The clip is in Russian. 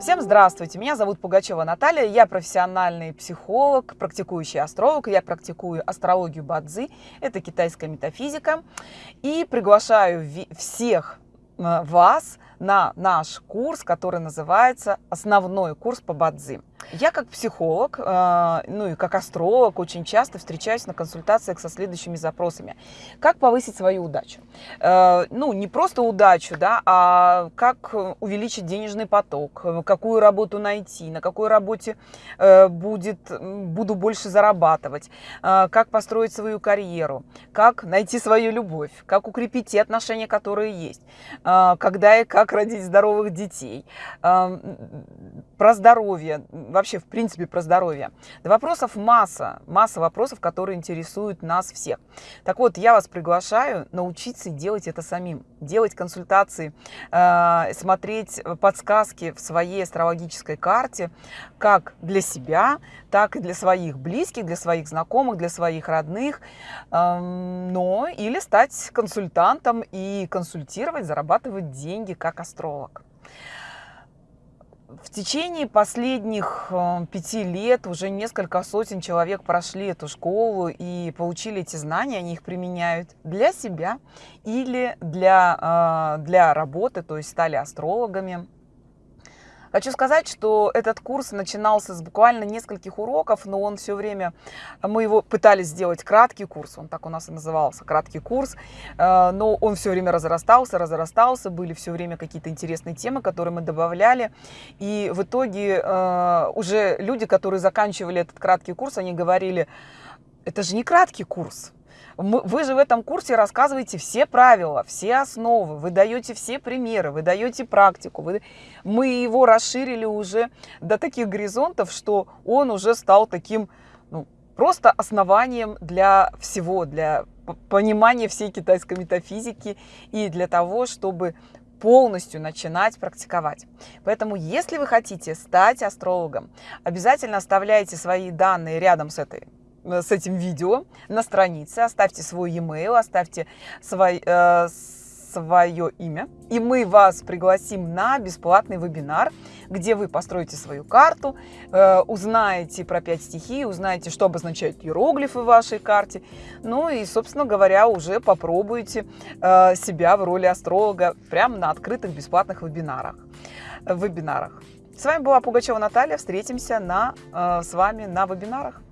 Всем здравствуйте, меня зовут Пугачева Наталья, я профессиональный психолог, практикующий астролог, я практикую астрологию Бадзи, это китайская метафизика, и приглашаю всех э, вас на наш курс, который называется «Основной курс по Бадзи». Я как психолог, э, ну и как астролог очень часто встречаюсь на консультациях со следующими запросами. Как повысить свою удачу? Э, ну, не просто удачу, да, а как увеличить денежный поток, какую работу найти, на какой работе э, будет, буду больше зарабатывать, как построить свою карьеру, как найти свою любовь, как укрепить те отношения, которые есть, когда и как родить здоровых детей, про здоровье, вообще, в принципе, про здоровье. Да вопросов масса, масса вопросов, которые интересуют нас всех. Так вот, я вас приглашаю научиться делать это самим, делать консультации, э, смотреть подсказки в своей астрологической карте, как для себя, так и для своих близких, для своих знакомых, для своих родных, э, но или стать консультантом и консультировать, зарабатывать деньги как астролог. В течение последних э, пяти лет уже несколько сотен человек прошли эту школу и получили эти знания, они их применяют для себя или для, э, для работы, то есть стали астрологами. Хочу сказать, что этот курс начинался с буквально нескольких уроков, но он все время, мы его пытались сделать краткий курс, он так у нас и назывался, краткий курс, э, но он все время разрастался, разрастался, были все время какие-то интересные темы, которые мы добавляли, и в итоге э, уже люди, которые заканчивали этот краткий курс, они говорили, это же не краткий курс, вы же в этом курсе рассказываете все правила, все основы, вы даете все примеры, вы даете практику. Вы... Мы его расширили уже до таких горизонтов, что он уже стал таким ну, просто основанием для всего, для понимания всей китайской метафизики и для того, чтобы полностью начинать практиковать. Поэтому, если вы хотите стать астрологом, обязательно оставляйте свои данные рядом с этой с этим видео на странице, оставьте свой e-mail, оставьте свой, э, свое имя, и мы вас пригласим на бесплатный вебинар, где вы построите свою карту, э, узнаете про пять стихий, узнаете, что обозначают иероглифы в вашей карте, ну и, собственно говоря, уже попробуйте э, себя в роли астролога прямо на открытых бесплатных вебинарах. вебинарах. С вами была Пугачева Наталья, встретимся на, э, с вами на вебинарах.